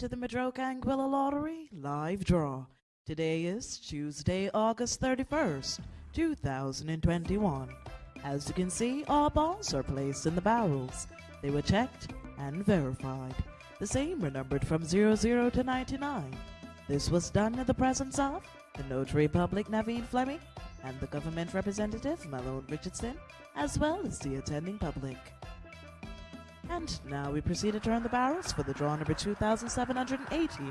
to the Madroca Anguilla Lottery live draw. Today is Tuesday, August 31st, 2021. As you can see, all balls are placed in the barrels. They were checked and verified. The same were numbered from 00 to 99. This was done in the presence of the Notary Public Naveen Fleming and the government representative Malone Richardson, as well as the attending public. And now we proceed to turn the barrels for the draw number 2780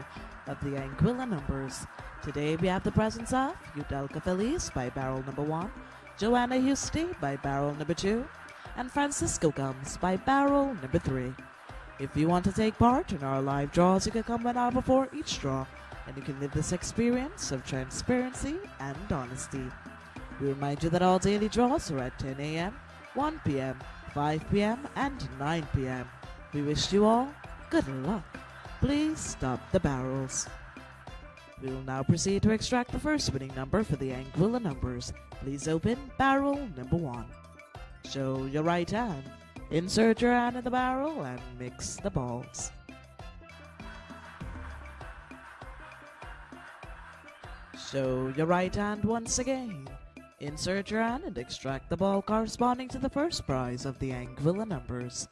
of the Anguilla numbers. Today we have the presence of Udelka Feliz by barrel number 1, Joanna Husty by barrel number 2, and Francisco Gums by barrel number 3. If you want to take part in our live draws, you can come one hour before each draw, and you can live this experience of transparency and honesty. We remind you that all daily draws are at 10 a.m., 1 p.m., 5 p.m. and 9 p.m. We wish you all good luck. Please stop the barrels. We will now proceed to extract the first winning number for the Anguilla numbers. Please open barrel number one. Show your right hand. Insert your hand in the barrel and mix the balls. Show your right hand once again. Insert your hand and extract the ball corresponding to the first prize of the Anguilla numbers.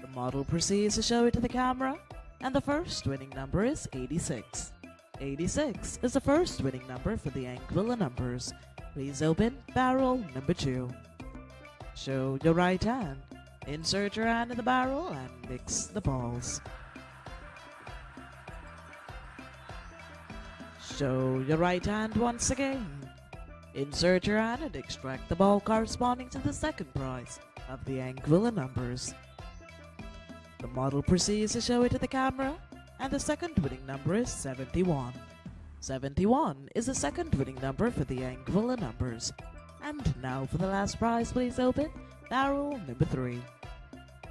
The model proceeds to show it to the camera, and the first winning number is 86. 86 is the first winning number for the Anguilla numbers. Please open barrel number 2. Show your right hand. Insert your hand in the barrel and mix the balls. Show your right hand once again. Insert your hand and extract the ball corresponding to the second prize of the Anguilla numbers. The model proceeds to show it to the camera, and the second winning number is 71. 71 is the second winning number for the Anguilla numbers. And now for the last prize, please open barrel number 3.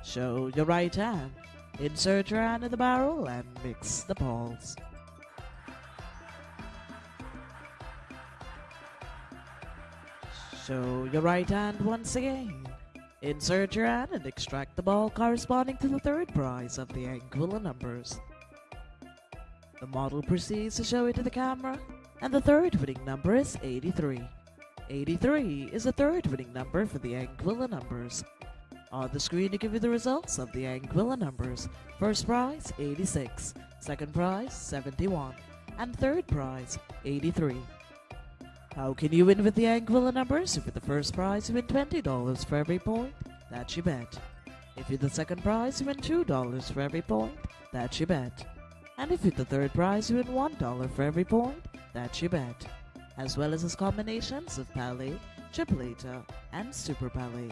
Show your right hand. Insert your hand in the barrel and mix the balls. Show your right hand once again. Insert your hand and extract the ball corresponding to the third prize of the Anguilla numbers. The model proceeds to show it to the camera, and the third winning number is 83. 83 is the third winning number for the Anguilla numbers. On the screen to give you the results of the Anguilla numbers. First prize, 86. Second prize, 71. And third prize, 83. How can you win with the Anguilla numbers? If you're the first prize, you win $20 for every point. That's your bet. If you're the second prize, you win $2 for every point. That's your bet. And if you're the third prize, you win $1 for every point. That's your bet. As well as its combinations of Palé, Tripleta, and Super Palé.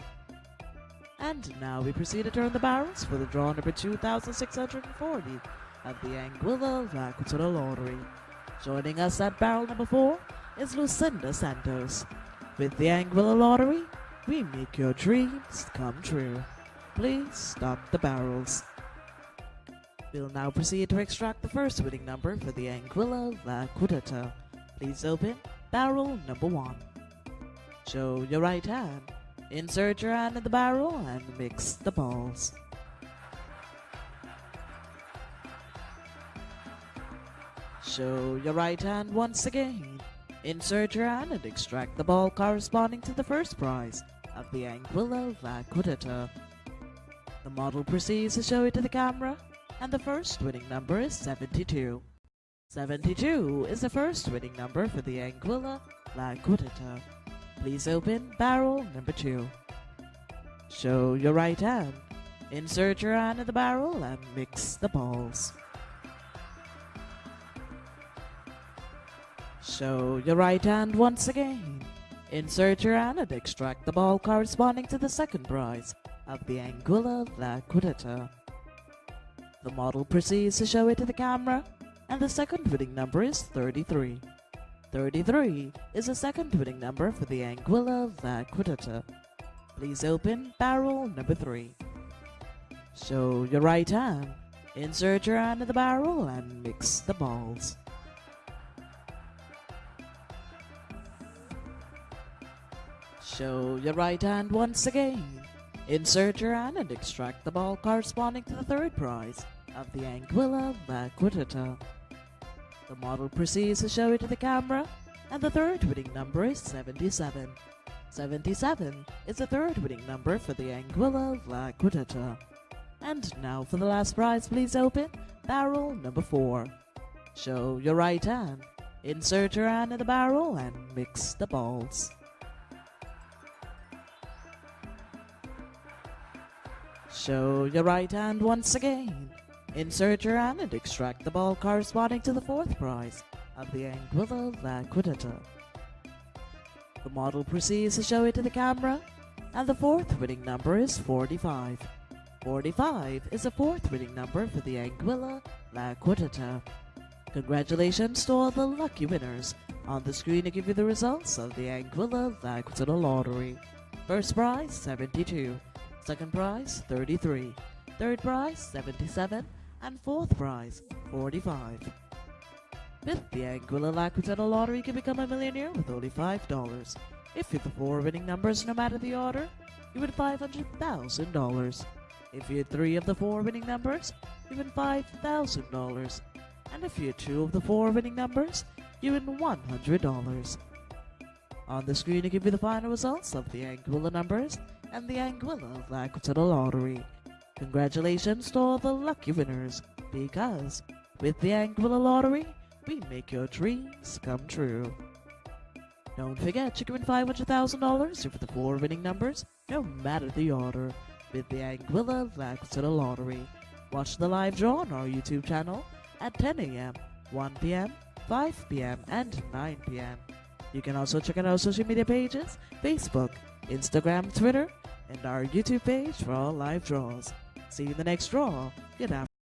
And now we proceed to turn the barrels for the draw number 2640 of the Anguilla La Cuarteta Lottery. Joining us at barrel number 4 is Lucinda Santos. With the Anguilla Lottery, we make your dreams come true. Please stop the barrels. We'll now proceed to extract the first winning number for the Anguilla La Cuarteta. Please open barrel number one. Show your right hand. Insert your hand in the barrel and mix the balls. Show your right hand once again. Insert your hand and extract the ball corresponding to the first prize of the Anguilla La The model proceeds to show it to the camera, and the first winning number is 72. 72 is the first winning number for the Anguilla La Please open barrel number 2. Show your right hand. Insert your hand in the barrel and mix the balls. Show your right hand once again. Insert your hand and extract the ball corresponding to the second prize of the Anguilla La The model proceeds to show it to the camera, and the second winning number is 33. 33 is the second winning number for the Anguilla La Please open barrel number 3. Show your right hand. Insert your hand in the barrel and mix the balls. Show your right hand once again. Insert your hand and extract the ball corresponding to the third prize of the Anguilla La Cuarteta. The model proceeds to show it to the camera, and the third winning number is 77. 77 is the third winning number for the Anguilla La Cuarteta. And now for the last prize, please open barrel number 4. Show your right hand, insert your hand in the barrel, and mix the balls. Show your right hand once again. Insert your hand and extract the ball corresponding to the fourth prize of the Anguilla La Cuarteta. The model proceeds to show it to the camera, and the fourth winning number is 45. 45 is the fourth winning number for the Anguilla La Cuarteta. Congratulations to all the lucky winners. On the screen to give you the results of the Anguilla Laquitata Lottery. First prize, 72. Second prize, 33. Third prize, 77. And fourth prize, 45. With the Anguilla La Cuarteta Lottery, you can become a millionaire with only $5. If you're the four winning numbers, no matter the order, you win $500,000. If you had three of the four winning numbers, you win $5,000. And if you had two of the four winning numbers, you win $100. On the screen, I give you the final results of the Anguilla numbers and the Anguilla La Cuarteta Lottery. Congratulations to all the lucky winners, because with the Anguilla Lottery, we make your dreams come true. Don't forget, you can win $500,000 for the four winning numbers, no matter the order, with the Anguilla La Cuarteta Lottery. Watch the live draw on our YouTube channel at 10 a.m., 1 p.m., 5 p.m., and 9 p.m. You can also check out our social media pages, Facebook, Instagram, Twitter, and our YouTube page for all live draws. See you in the next draw. Good afternoon.